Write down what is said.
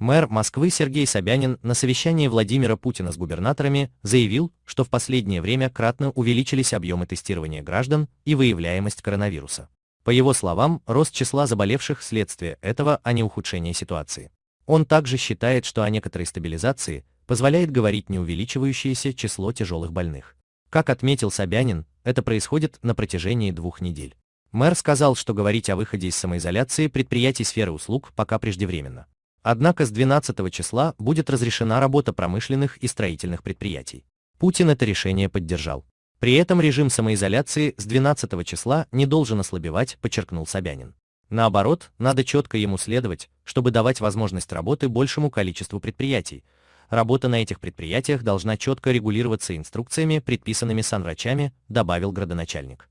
Мэр Москвы Сергей Собянин на совещании Владимира Путина с губернаторами заявил, что в последнее время кратно увеличились объемы тестирования граждан и выявляемость коронавируса. По его словам, рост числа заболевших следствие этого, а не ухудшение ситуации. Он также считает, что о некоторой стабилизации позволяет говорить не увеличивающееся число тяжелых больных. Как отметил Собянин, это происходит на протяжении двух недель. Мэр сказал, что говорить о выходе из самоизоляции предприятий сферы услуг пока преждевременно. Однако с 12 числа будет разрешена работа промышленных и строительных предприятий. Путин это решение поддержал. При этом режим самоизоляции с 12 числа не должен ослабевать, подчеркнул Собянин. Наоборот, надо четко ему следовать, чтобы давать возможность работы большему количеству предприятий. Работа на этих предприятиях должна четко регулироваться инструкциями, предписанными санврачами, добавил градоначальник.